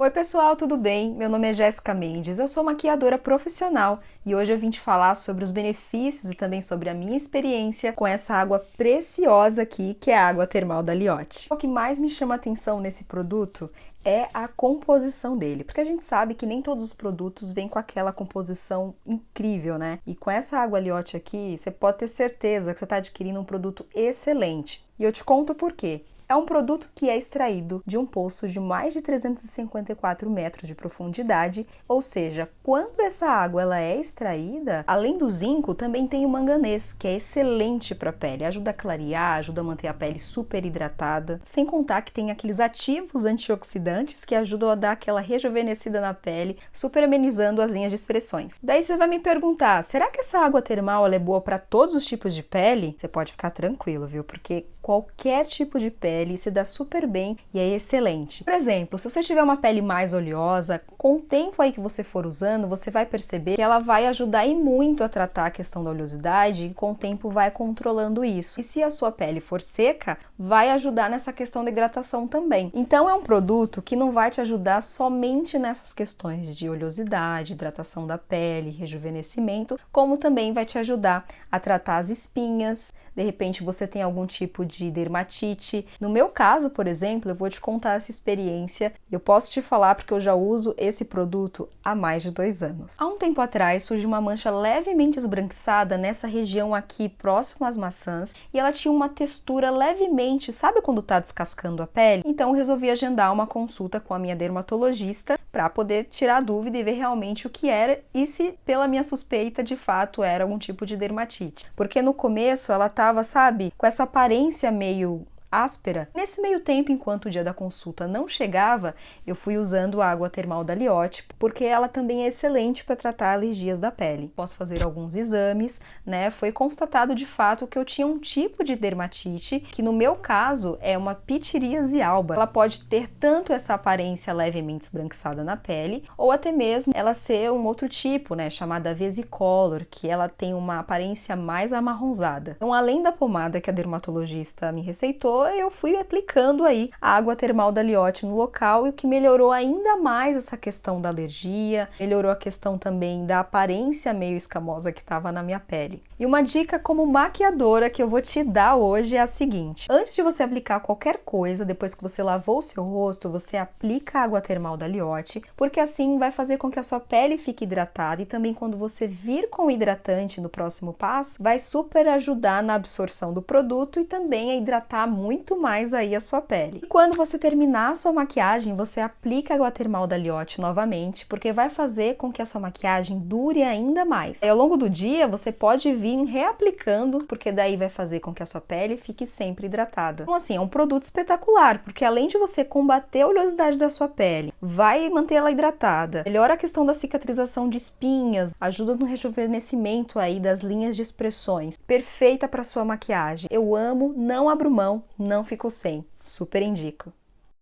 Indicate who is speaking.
Speaker 1: Oi pessoal, tudo bem? Meu nome é Jéssica Mendes, eu sou maquiadora profissional e hoje eu vim te falar sobre os benefícios e também sobre a minha experiência com essa água preciosa aqui, que é a água termal da Liotte. O que mais me chama atenção nesse produto é a composição dele, porque a gente sabe que nem todos os produtos vêm com aquela composição incrível, né? E com essa água Liotte aqui, você pode ter certeza que você está adquirindo um produto excelente. E eu te conto por quê. É um produto que é extraído de um poço de mais de 354 metros de profundidade, ou seja, quando essa água ela é extraída, além do zinco, também tem o manganês, que é excelente para a pele, ajuda a clarear, ajuda a manter a pele super hidratada, sem contar que tem aqueles ativos antioxidantes que ajudam a dar aquela rejuvenescida na pele, super amenizando as linhas de expressões. Daí você vai me perguntar, será que essa água termal é boa para todos os tipos de pele? Você pode ficar tranquilo, viu? Porque qualquer tipo de pele se dá super bem e é excelente. Por exemplo, se você tiver uma pele mais oleosa, com o tempo aí que você for usando, você vai perceber que ela vai ajudar e muito a tratar a questão da oleosidade e com o tempo vai controlando isso. E se a sua pele for seca, vai ajudar nessa questão da hidratação também. Então é um produto que não vai te ajudar somente nessas questões de oleosidade, hidratação da pele, rejuvenescimento, como também vai te ajudar a tratar as espinhas. De repente você tem algum tipo de de dermatite. No meu caso, por exemplo, eu vou te contar essa experiência. Eu posso te falar porque eu já uso esse produto há mais de dois anos. Há um tempo atrás surgiu uma mancha levemente esbranquiçada nessa região aqui próximo às maçãs e ela tinha uma textura levemente, sabe quando tá descascando a pele? Então eu resolvi agendar uma consulta com a minha dermatologista para poder tirar a dúvida e ver realmente o que era e se pela minha suspeita de fato era algum tipo de dermatite. Porque no começo ela tava, sabe, com essa aparência meio áspera. Nesse meio tempo, enquanto o dia da consulta não chegava, eu fui usando a água termal da Liotte, porque ela também é excelente para tratar alergias da pele. Posso fazer alguns exames, né? Foi constatado de fato que eu tinha um tipo de dermatite, que no meu caso é uma pitiríase alba. Ela pode ter tanto essa aparência levemente esbranquiçada na pele, ou até mesmo ela ser um outro tipo, né, chamada vesicolor, que ela tem uma aparência mais amarronzada. Então, além da pomada que a dermatologista me receitou, eu fui aplicando aí a água termal da Liotte no local e o que melhorou ainda mais essa questão da alergia, melhorou a questão também da aparência meio escamosa que estava na minha pele. E uma dica como maquiadora que eu vou te dar hoje é a seguinte: antes de você aplicar qualquer coisa, depois que você lavou o seu rosto, você aplica a água termal da Liotte, porque assim vai fazer com que a sua pele fique hidratada e também quando você vir com o hidratante no próximo passo, vai super ajudar na absorção do produto e também a hidratar muito muito mais aí a sua pele. E quando você terminar a sua maquiagem, você aplica a água termal da Liotte novamente, porque vai fazer com que a sua maquiagem dure ainda mais. E ao longo do dia, você pode vir reaplicando, porque daí vai fazer com que a sua pele fique sempre hidratada. Então assim, é um produto espetacular, porque além de você combater a oleosidade da sua pele, vai manter ela hidratada, melhora a questão da cicatrização de espinhas, ajuda no rejuvenescimento aí das linhas de expressões. Perfeita para sua maquiagem. Eu amo, não abro mão, não fico sem. Super indico.